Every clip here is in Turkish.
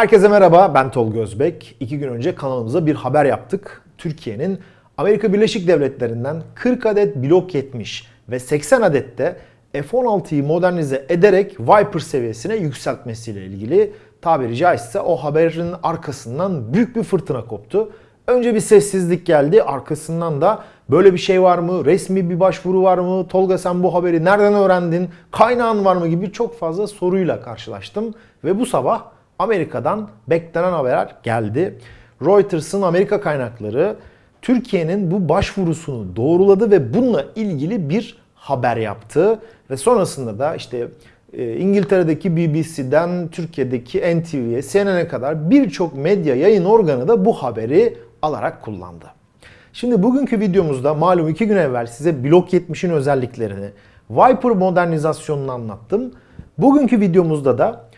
Herkese merhaba, ben Tolga Özbek. İki gün önce kanalımıza bir haber yaptık. Türkiye'nin Amerika Birleşik Devletleri'nden 40 adet Blok 70 ve 80 adet de F-16'yı modernize ederek Viper seviyesine yükseltmesiyle ilgili tabiri caizse o haberin arkasından büyük bir fırtına koptu. Önce bir sessizlik geldi. Arkasından da böyle bir şey var mı? Resmi bir başvuru var mı? Tolga sen bu haberi nereden öğrendin? Kaynağın var mı? gibi çok fazla soruyla karşılaştım. Ve bu sabah Amerika'dan beklenen haber geldi. Reuters'ın Amerika kaynakları Türkiye'nin bu başvurusunu doğruladı ve bununla ilgili bir haber yaptı. Ve sonrasında da işte e, İngiltere'deki BBC'den Türkiye'deki NTV'ye, CNN'e kadar birçok medya yayın organı da bu haberi alarak kullandı. Şimdi bugünkü videomuzda malum iki gün evvel size Blok 70'in özelliklerini, Viper modernizasyonunu anlattım. Bugünkü videomuzda da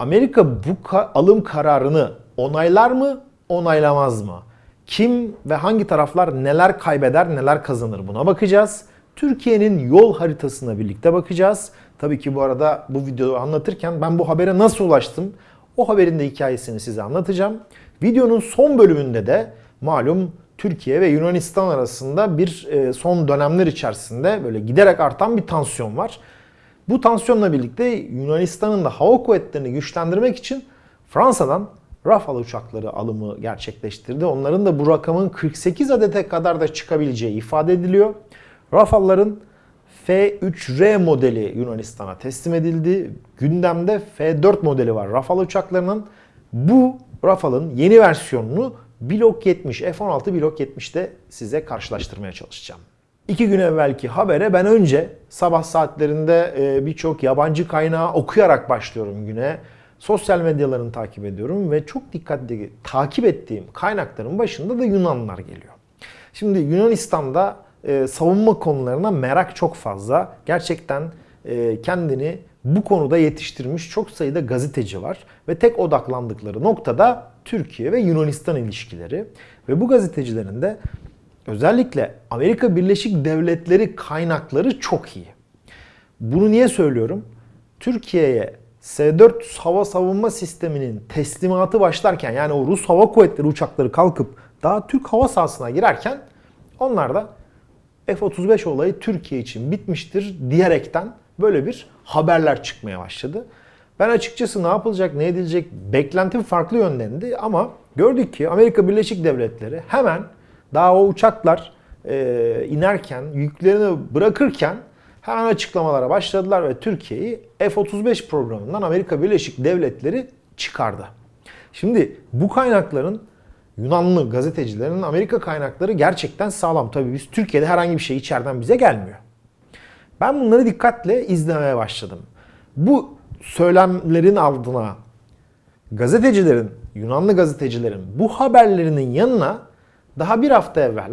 Amerika bu ka- alım kararını onaylar mı, onaylamaz mı? Kim ve hangi taraflar neler kaybeder, neler kazanır buna bakacağız. Türkiye'nin yol haritasına birlikte bakacağız. Tabii ki bu arada bu videoyu anlatırken ben bu habere nasıl ulaştım? O haberin de hikayesini size anlatacağım. Videonun son bölümünde de malum Türkiye ve Yunanistan arasında bir e, son dönemler içerisinde böyle giderek artan bir tansiyon var. Bu tansiyonla birlikte Yunanistan'ın da hava kuvvetlerini güçlendirmek için Fransa'dan Rafale uçakları alımı gerçekleştirdi. Onların da bu rakamın 48 adete kadar da çıkabileceği ifade ediliyor. Rafalların F-3R modeli Yunanistan'a teslim edildi. Gündemde F-4 modeli var Rafale uçaklarının. Bu Rafale'ın yeni versiyonunu Blok 70, F-16 Blok 70'te size karşılaştırmaya çalışacağım. İki gün evvelki habere ben önce sabah saatlerinde e, birçok yabancı kaynağı okuyarak başlıyorum güne. Sosyal medyalarını takip ediyorum ve çok dikkatli takip ettiğim kaynakların başında da Yunanlar geliyor. Şimdi Yunanistan'da e, savunma konularına merak çok fazla. Gerçekten e, kendini bu konuda yetiştirmiş çok sayıda gazeteci var. Ve tek odaklandıkları noktada Türkiye ve Yunanistan ilişkileri. Ve bu gazetecilerin de özellikle Amerika Birleşik Devletleri kaynakları çok iyi. Bunu niye söylüyorum? Türkiye'ye S-4 hava savunma sisteminin teslimatı başlarken yani o Rus hava kuvvetleri uçakları kalkıp daha Türk hava sahasına girerken onlar da F-35 olayı Türkiye için bitmiştir diyerekten böyle bir haberler çıkmaya başladı. Ben açıkçası ne yapılacak, ne edilecek beklentim farklı yöndendi ama gördük ki Amerika Birleşik Devletleri hemen daha o uçaklar e, inerken, yüklerini bırakırken hemen açıklamalara başladılar ve Türkiye'yi F-35 programından Amerika Birleşik Devletleri çıkardı. Şimdi bu kaynakların Yunanlı gazetecilerin Amerika kaynakları gerçekten sağlam. Tabii biz Türkiye'de herhangi bir şey içeriden bize gelmiyor. Ben bunları dikkatle izlemeye başladım. Bu söylemlerin ardına gazetecilerin, Yunanlı gazetecilerin bu haberlerinin yanına daha bir hafta evvel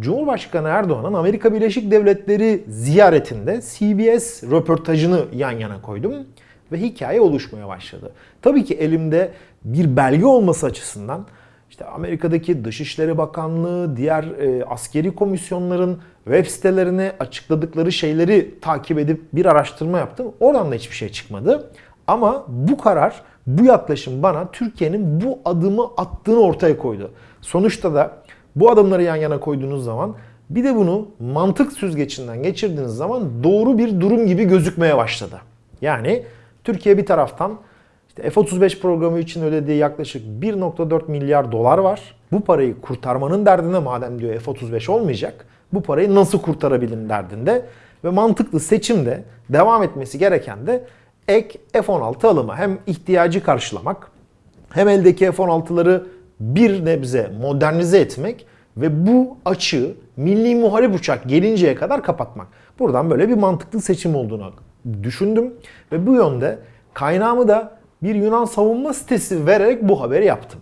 Cumhurbaşkanı Erdoğan'ın Amerika Birleşik Devletleri ziyaretinde CBS röportajını yan yana koydum ve hikaye oluşmaya başladı. Tabii ki elimde bir belge olması açısından işte Amerika'daki Dışişleri Bakanlığı, diğer e, askeri komisyonların web sitelerine açıkladıkları şeyleri takip edip bir araştırma yaptım. Oradan da hiçbir şey çıkmadı. Ama bu karar, bu yaklaşım bana Türkiye'nin bu adımı attığını ortaya koydu. Sonuçta da bu adımları yan yana koyduğunuz zaman bir de bunu mantık süzgecinden geçirdiğiniz zaman doğru bir durum gibi gözükmeye başladı. Yani Türkiye bir taraftan işte F-35 programı için ödediği yaklaşık 1.4 milyar dolar var. Bu parayı kurtarmanın derdinde madem diyor F-35 olmayacak. Bu parayı nasıl kurtarabilirim derdinde. Ve mantıklı seçimde devam etmesi gereken de ek F-16 alımı. Hem ihtiyacı karşılamak hem eldeki F-16'ları bir nebze modernize etmek ve bu açığı milli muharip uçak gelinceye kadar kapatmak. Buradan böyle bir mantıklı seçim olduğunu düşündüm ve bu yönde kaynağımı da bir Yunan savunma sitesi vererek bu haberi yaptım.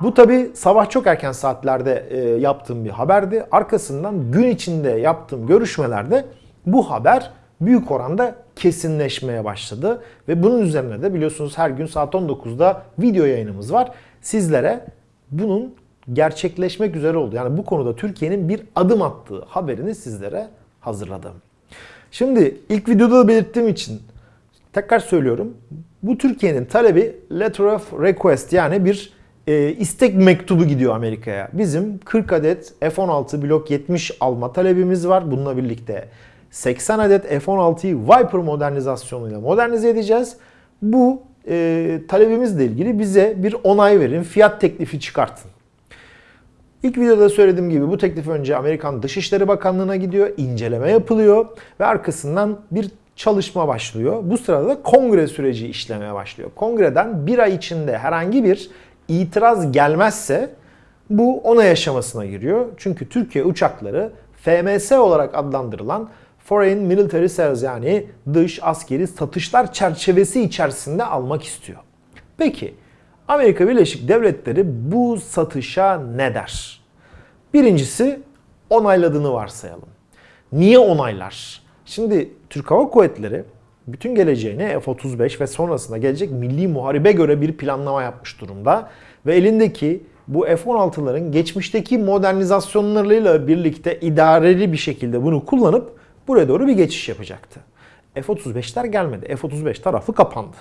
Bu tabi sabah çok erken saatlerde e, yaptığım bir haberdi. Arkasından gün içinde yaptığım görüşmelerde bu haber büyük oranda kesinleşmeye başladı. Ve bunun üzerine de biliyorsunuz her gün saat 19'da video yayınımız var. Sizlere bunun gerçekleşmek üzere oldu. Yani bu konuda Türkiye'nin bir adım attığı haberini sizlere hazırladım. Şimdi ilk videoda da belirttiğim için tekrar söylüyorum. Bu Türkiye'nin talebi letter of request yani bir e, istek mektubu gidiyor Amerika'ya. Bizim 40 adet F-16 Blok 70 alma talebimiz var. Bununla birlikte 80 adet F-16'yı Viper modernizasyonuyla modernize edeceğiz. Bu e, talebimizle ilgili bize bir onay verin, fiyat teklifi çıkartın. İlk videoda söylediğim gibi bu teklif önce Amerikan Dışişleri Bakanlığı'na gidiyor, inceleme yapılıyor ve arkasından bir çalışma başlıyor. Bu sırada da kongre süreci işlemeye başlıyor. Kongreden bir ay içinde herhangi bir itiraz gelmezse bu onay aşamasına giriyor. Çünkü Türkiye uçakları FMS olarak adlandırılan Foreign Military Sales yani dış askeri satışlar çerçevesi içerisinde almak istiyor. Peki Amerika Birleşik Devletleri bu satışa ne der? Birincisi onayladığını varsayalım. Niye onaylar? Şimdi Türk Hava Kuvvetleri bütün geleceğini F-35 ve sonrasında gelecek milli muharibe göre bir planlama yapmış durumda. Ve elindeki bu F-16'ların geçmişteki modernizasyonlarıyla birlikte idareli bir şekilde bunu kullanıp buraya doğru bir geçiş yapacaktı. F-35'ler gelmedi. F-35 tarafı kapandı.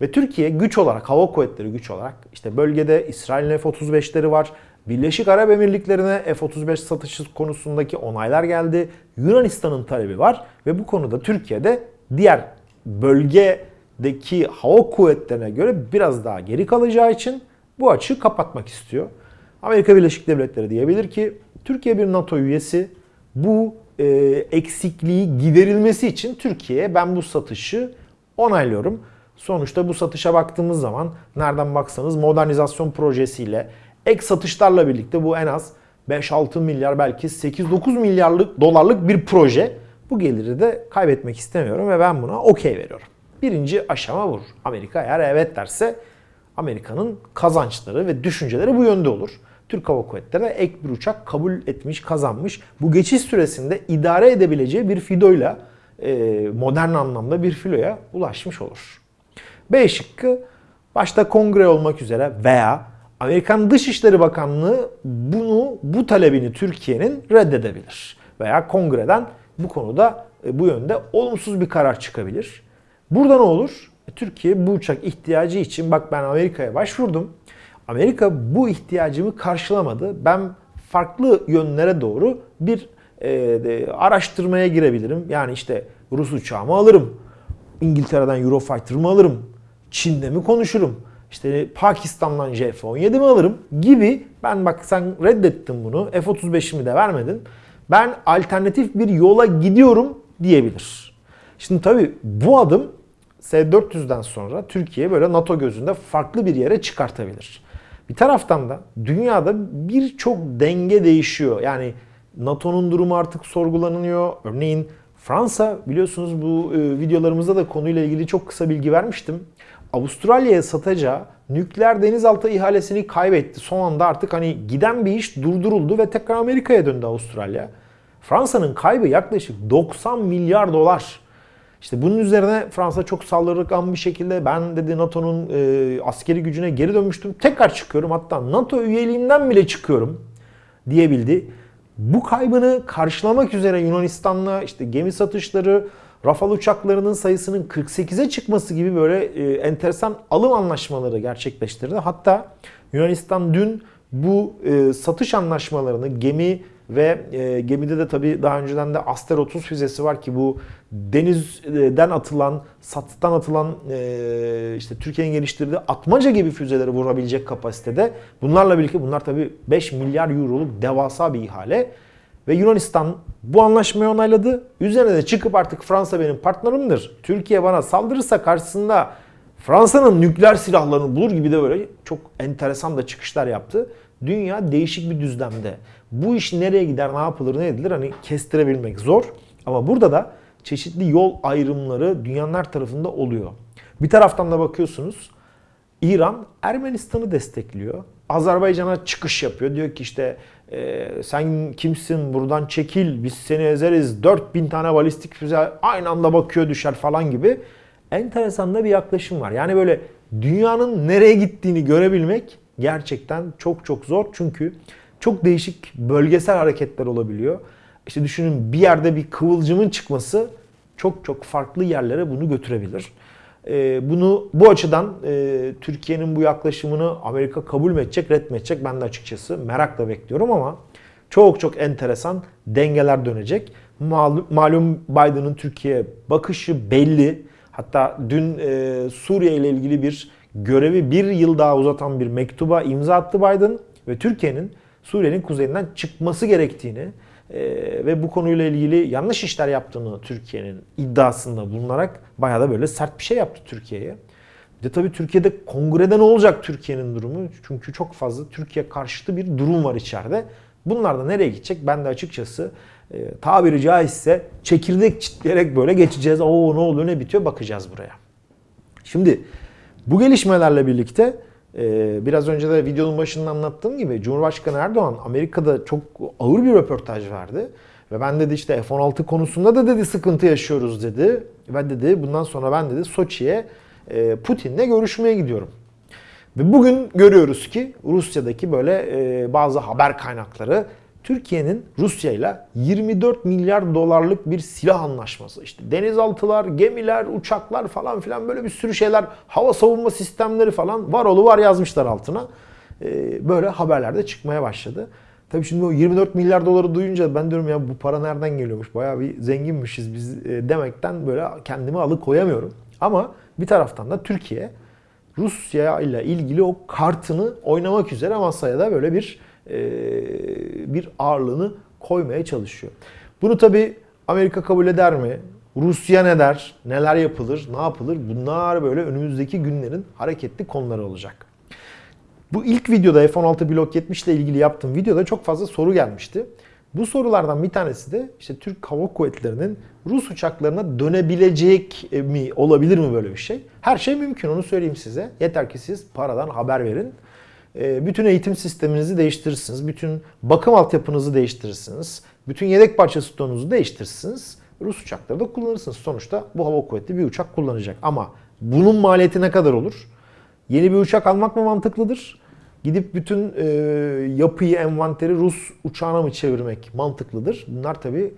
Ve Türkiye güç olarak, hava kuvvetleri güç olarak işte bölgede İsrail'in F-35'leri var. Birleşik Arap Emirlikleri'ne F-35 satışı konusundaki onaylar geldi. Yunanistan'ın talebi var ve bu konuda Türkiye'de diğer bölgedeki hava kuvvetlerine göre biraz daha geri kalacağı için bu açığı kapatmak istiyor. Amerika Birleşik Devletleri diyebilir ki Türkiye bir NATO üyesi. Bu e, eksikliği giderilmesi için Türkiye'ye ben bu satışı onaylıyorum. Sonuçta bu satışa baktığımız zaman nereden baksanız modernizasyon projesiyle ek satışlarla birlikte bu en az 5-6 milyar belki 8-9 milyarlık dolarlık bir proje. Bu geliri de kaybetmek istemiyorum ve ben buna okey veriyorum. Birinci aşama bu. Amerika eğer evet derse Amerika'nın kazançları ve düşünceleri bu yönde olur. Türk Hava Kuvvetleri ek bir uçak kabul etmiş, kazanmış. Bu geçiş süresinde idare edebileceği bir filoyla modern anlamda bir filoya ulaşmış olur. B şıkkı başta kongre olmak üzere veya Amerikan Dışişleri Bakanlığı bunu bu talebini Türkiye'nin reddedebilir. Veya kongreden bu konuda bu yönde olumsuz bir karar çıkabilir. Burada ne olur? Türkiye bu uçak ihtiyacı için bak ben Amerika'ya başvurdum. Amerika bu ihtiyacımı karşılamadı. Ben farklı yönlere doğru bir e, araştırmaya girebilirim. Yani işte Rus uçağımı alırım. İngiltere'den Eurofighter mı alırım? Çin'de mi konuşurum? İşte Pakistan'dan J-F-17 mi alırım gibi ben bak sen reddettin bunu F-35'imi de vermedin. Ben alternatif bir yola gidiyorum diyebilir. Şimdi tabii bu adım S-400'den sonra Türkiye böyle NATO gözünde farklı bir yere çıkartabilir. Bir taraftan da dünyada birçok denge değişiyor. Yani NATO'nun durumu artık sorgulanıyor. Örneğin Fransa biliyorsunuz bu videolarımızda da konuyla ilgili çok kısa bilgi vermiştim. Avustralya'ya satacağı nükleer denizaltı ihalesini kaybetti. Son anda artık hani giden bir iş durduruldu ve tekrar Amerika'ya döndü Avustralya. Fransa'nın kaybı yaklaşık 90 milyar dolar. İşte bunun üzerine Fransa çok saldırgan bir şekilde ben dedi NATO'nun e, askeri gücüne geri dönmüştüm. Tekrar çıkıyorum hatta NATO üyeliğinden bile çıkıyorum diyebildi. Bu kaybını karşılamak üzere Yunanistan'la işte gemi satışları, Rafale uçaklarının sayısının 48'e çıkması gibi böyle e, enteresan alım anlaşmaları gerçekleştirdi. Hatta Yunanistan dün bu e, satış anlaşmalarını gemi ve e, gemide de tabii daha önceden de Aster 30 füzesi var ki bu denizden atılan, sattan atılan e, işte Türkiye'nin geliştirdiği atmaca gibi füzeleri vurabilecek kapasitede. Bunlarla birlikte bunlar tabii 5 milyar euroluk devasa bir ihale. Ve Yunanistan bu anlaşmayı onayladı. Üzerine de çıkıp artık Fransa benim partnerimdir. Türkiye bana saldırırsa karşısında Fransa'nın nükleer silahlarını bulur gibi de böyle çok enteresan da çıkışlar yaptı. Dünya değişik bir düzlemde. Bu iş nereye gider, ne yapılır, ne edilir hani kestirebilmek zor. Ama burada da çeşitli yol ayrımları dünyanın her tarafında oluyor. Bir taraftan da bakıyorsunuz İran Ermenistan'ı destekliyor. Azerbaycan'a çıkış yapıyor. Diyor ki işte e, sen kimsin buradan çekil biz seni ezeriz 4000 tane balistik füze aynı anda bakıyor düşer falan gibi. Enteresan da bir yaklaşım var. Yani böyle dünyanın nereye gittiğini görebilmek gerçekten çok çok zor. Çünkü çok değişik bölgesel hareketler olabiliyor. İşte düşünün bir yerde bir kıvılcımın çıkması çok çok farklı yerlere bunu götürebilir. E, bunu bu açıdan e, Türkiye'nin bu yaklaşımını Amerika kabul mü edecek, red mi edecek ben de açıkçası merakla bekliyorum ama çok çok enteresan dengeler dönecek. Malum, malum Biden'ın Türkiye bakışı belli. Hatta dün e, Suriye ile ilgili bir görevi bir yıl daha uzatan bir mektuba imza attı Biden ve Türkiye'nin Suriye'nin kuzeyinden çıkması gerektiğini e, ve bu konuyla ilgili yanlış işler yaptığını Türkiye'nin iddiasında bulunarak bayağı da böyle sert bir şey yaptı Türkiye'ye. Bir de tabii Türkiye'de kongrede ne olacak Türkiye'nin durumu? Çünkü çok fazla Türkiye karşıtı bir durum var içeride. Bunlar da nereye gidecek? Ben de açıkçası e, tabiri caizse çekirdek çitleyerek böyle geçeceğiz. Oo ne oluyor ne bitiyor bakacağız buraya. Şimdi bu gelişmelerle birlikte biraz önce de videonun başında anlattığım gibi Cumhurbaşkanı Erdoğan Amerika'da çok ağır bir röportaj verdi. Ve ben dedi işte F-16 konusunda da dedi sıkıntı yaşıyoruz dedi. Ve dedi bundan sonra ben dedi Soçi'ye e, Putin'le görüşmeye gidiyorum. Ve bugün görüyoruz ki Rusya'daki böyle e, bazı haber kaynakları Türkiye'nin Rusya ile 24 milyar dolarlık bir silah anlaşması. İşte denizaltılar, gemiler, uçaklar falan filan böyle bir sürü şeyler, hava savunma sistemleri falan var olu var yazmışlar altına. E, böyle haberlerde çıkmaya başladı. Tabii şimdi o 24 milyar doları duyunca ben diyorum ya bu para nereden geliyormuş? Bayağı bir zenginmişiz biz e, demekten böyle kendimi alıkoyamıyorum. Ama bir taraftan da Türkiye Rusya ile ilgili o kartını oynamak üzere masaya da böyle bir bir ağırlığını koymaya çalışıyor. Bunu tabi Amerika kabul eder mi? Rusya ne der? Neler yapılır? Ne yapılır? Bunlar böyle önümüzdeki günlerin hareketli konuları olacak. Bu ilk videoda F-16 Blok 70 ile ilgili yaptığım videoda çok fazla soru gelmişti. Bu sorulardan bir tanesi de işte Türk Hava Kuvvetleri'nin Rus uçaklarına dönebilecek mi, olabilir mi böyle bir şey? Her şey mümkün onu söyleyeyim size. Yeter ki siz paradan haber verin. Ee, bütün eğitim sisteminizi değiştirirsiniz. Bütün bakım altyapınızı değiştirirsiniz. Bütün yedek parça stoğunuzu değiştirirsiniz. Rus uçakları da kullanırsınız. Sonuçta bu hava kuvvetli bir uçak kullanacak. Ama bunun maliyeti ne kadar olur? Yeni bir uçak almak mı mantıklıdır? Gidip bütün e, yapıyı, envanteri Rus uçağına mı çevirmek mantıklıdır? Bunlar tabii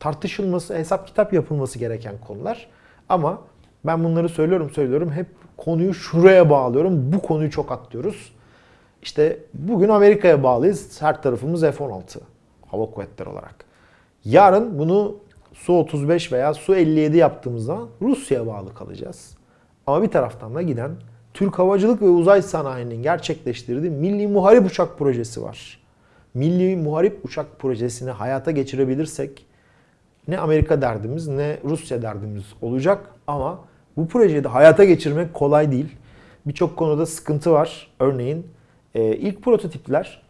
tartışılması, hesap kitap yapılması gereken konular. Ama ben bunları söylüyorum söylüyorum. Hep konuyu şuraya bağlıyorum. Bu konuyu çok atlıyoruz. İşte bugün Amerika'ya bağlıyız. Her tarafımız F-16 hava kuvvetleri olarak. Yarın bunu Su-35 veya Su-57 yaptığımız zaman Rusya'ya bağlı kalacağız. Ama bir taraftan da giden Türk Havacılık ve Uzay Sanayi'nin gerçekleştirdiği Milli Muharip Uçak Projesi var. Milli Muharip Uçak Projesi'ni hayata geçirebilirsek ne Amerika derdimiz ne Rusya derdimiz olacak ama bu projeyi de hayata geçirmek kolay değil. Birçok konuda sıkıntı var. Örneğin e, ilk prototipler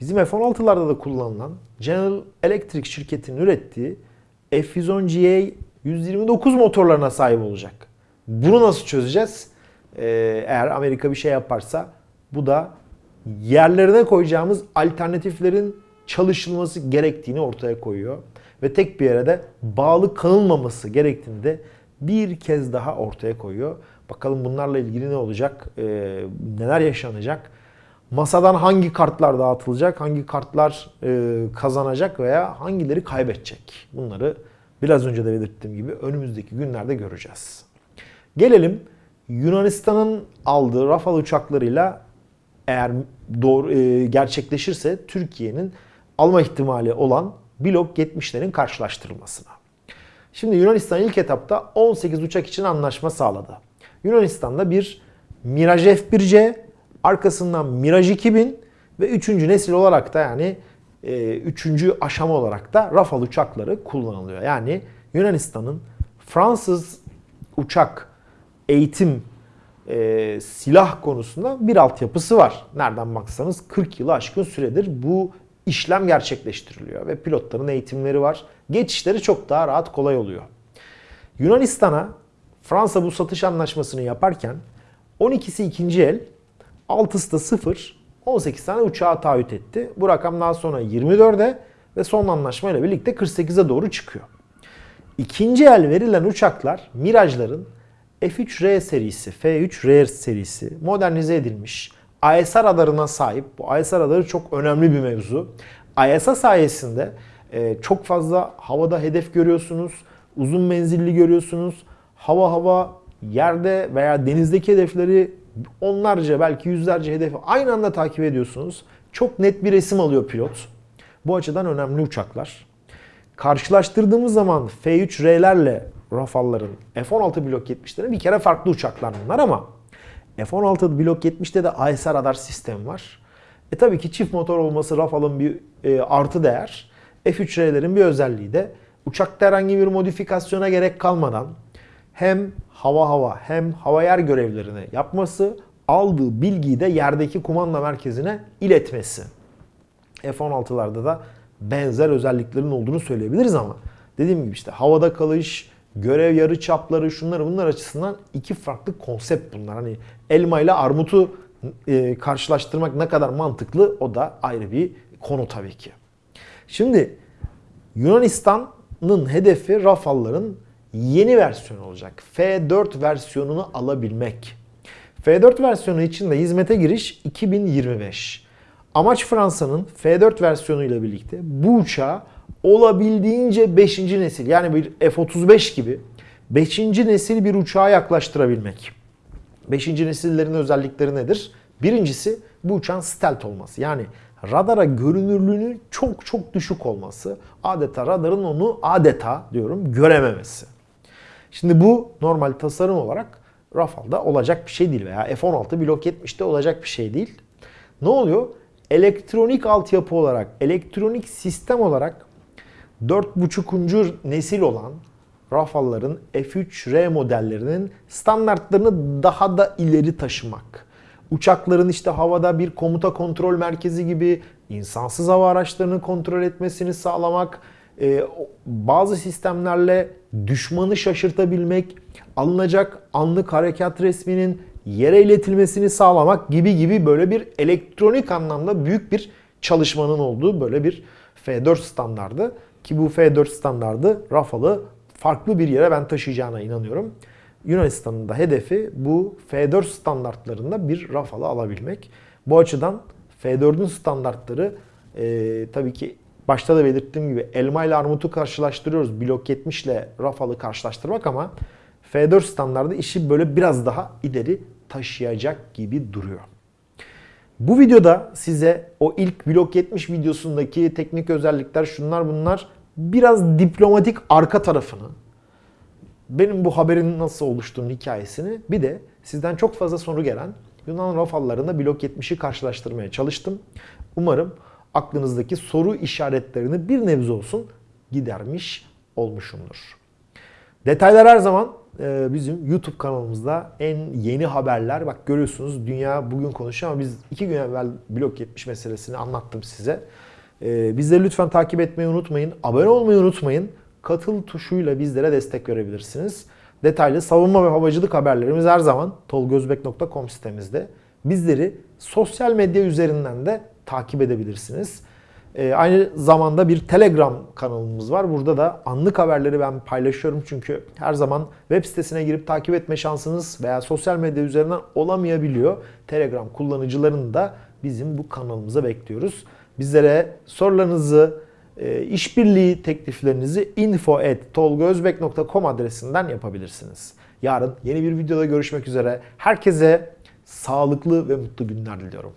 bizim F-16'larda da kullanılan General Electric şirketinin ürettiği F-110GA 129 motorlarına sahip olacak. Bunu nasıl çözeceğiz? Ee, eğer Amerika bir şey yaparsa bu da yerlerine koyacağımız alternatiflerin çalışılması gerektiğini ortaya koyuyor. Ve tek bir yere de bağlı kalınmaması gerektiğini de bir kez daha ortaya koyuyor. Bakalım bunlarla ilgili ne olacak, e, neler yaşanacak, masadan hangi kartlar dağıtılacak, hangi kartlar e, kazanacak veya hangileri kaybedecek. Bunları biraz önce de belirttiğim gibi önümüzdeki günlerde göreceğiz. Gelelim Yunanistan'ın aldığı Rafale uçaklarıyla eğer doğru e, gerçekleşirse Türkiye'nin alma ihtimali olan Blok 70'lerin karşılaştırılmasına. Şimdi Yunanistan ilk etapta 18 uçak için anlaşma sağladı. Yunanistan'da bir Mirage F1C, arkasından Mirage 2000 ve 3. nesil olarak da yani 3. E, aşama olarak da Rafale uçakları kullanılıyor. Yani Yunanistan'ın Fransız uçak eğitim e, silah konusunda bir altyapısı var. Nereden baksanız 40 yılı aşkın süredir bu işlem gerçekleştiriliyor ve pilotların eğitimleri var. Geçişleri çok daha rahat kolay oluyor. Yunanistan'a Fransa bu satış anlaşmasını yaparken 12'si ikinci el, 6'sı da 0, 18 tane uçağa taahhüt etti. Bu rakam daha sonra 24'e ve son anlaşmayla birlikte 48'e doğru çıkıyor. İkinci el verilen uçaklar Mirage'ların F3R serisi, F3R serisi modernize edilmiş. ISR radarına sahip. Bu ISR radarı çok önemli bir mevzu. ISR sayesinde e, çok fazla havada hedef görüyorsunuz. Uzun menzilli görüyorsunuz. Hava hava yerde veya denizdeki hedefleri onlarca belki yüzlerce hedefi aynı anda takip ediyorsunuz. Çok net bir resim alıyor pilot. Bu açıdan önemli uçaklar. Karşılaştırdığımız zaman F-3R'lerle Rafale'ların F-16 Blok 70'lerin bir kere farklı uçaklar bunlar ama F-16 Blok 70'te de AESA radar sistemi var. E tabii ki çift motor olması Rafale'ın bir e, artı değer. F-3R'lerin bir özelliği de uçakta herhangi bir modifikasyona gerek kalmadan hem hava hava hem hava yer görevlerini yapması, aldığı bilgiyi de yerdeki kumanda merkezine iletmesi. F-16'larda da benzer özelliklerin olduğunu söyleyebiliriz ama dediğim gibi işte havada kalış, görev yarı çapları şunlar bunlar açısından iki farklı konsept bunlar. Hani elma ile armutu e, karşılaştırmak ne kadar mantıklı o da ayrı bir konu tabii ki. Şimdi Yunanistan'ın hedefi Rafalların yeni versiyonu olacak. F4 versiyonunu alabilmek. F4 versiyonu için de hizmete giriş 2025. Amaç Fransa'nın F4 versiyonu ile birlikte bu uçağı olabildiğince 5. nesil yani bir F-35 gibi 5. nesil bir uçağa yaklaştırabilmek. 5. nesillerin özellikleri nedir? Birincisi bu uçağın stealth olması. Yani radara görünürlüğünün çok çok düşük olması. Adeta radarın onu adeta diyorum görememesi. Şimdi bu normal tasarım olarak Rafale'da olacak bir şey değil veya F-16 Blok 70'te olacak bir şey değil. Ne oluyor? Elektronik altyapı olarak, elektronik sistem olarak 4.5. nesil olan Rafale'ların F3R modellerinin standartlarını daha da ileri taşımak. Uçakların işte havada bir komuta kontrol merkezi gibi insansız hava araçlarını kontrol etmesini sağlamak, e, bazı sistemlerle düşmanı şaşırtabilmek, alınacak anlık harekat resminin yere iletilmesini sağlamak gibi gibi böyle bir elektronik anlamda büyük bir çalışmanın olduğu böyle bir F4 standardı. Ki bu F4 standardı Rafale'ı farklı bir yere ben taşıyacağına inanıyorum. Yunanistan'ın da hedefi bu F4 standartlarında bir Rafale alabilmek. Bu açıdan F4'ün standartları e, tabii ki başta da belirttiğim gibi elma ile armutu karşılaştırıyoruz. Blok 70 ile Rafale'ı karşılaştırmak ama F4 standardı işi böyle biraz daha ileri taşıyacak gibi duruyor. Bu videoda size o ilk Blok 70 videosundaki teknik özellikler şunlar bunlar biraz diplomatik arka tarafını benim bu haberin nasıl oluştuğunun hikayesini bir de sizden çok fazla soru gelen Yunan Rafallarında Blok 70'i karşılaştırmaya çalıştım. Umarım aklınızdaki soru işaretlerini bir nebze olsun gidermiş olmuşumdur. Detaylar her zaman e, bizim YouTube kanalımızda en yeni haberler. Bak görüyorsunuz dünya bugün konuşuyor ama biz iki gün evvel blok 70 meselesini anlattım size. E, bizleri lütfen takip etmeyi unutmayın. Abone olmayı unutmayın. Katıl tuşuyla bizlere destek verebilirsiniz. Detaylı savunma ve havacılık haberlerimiz her zaman tolgozbek.com sitemizde. Bizleri sosyal medya üzerinden de takip edebilirsiniz. Ee, aynı zamanda bir Telegram kanalımız var. Burada da anlık haberleri ben paylaşıyorum çünkü her zaman web sitesine girip takip etme şansınız veya sosyal medya üzerinden olamayabiliyor. Telegram kullanıcılarını da bizim bu kanalımıza bekliyoruz. Bizlere sorularınızı, e, işbirliği tekliflerinizi info@tolgozbek.com adresinden yapabilirsiniz. Yarın yeni bir videoda görüşmek üzere. Herkese sağlıklı ve mutlu günler diliyorum.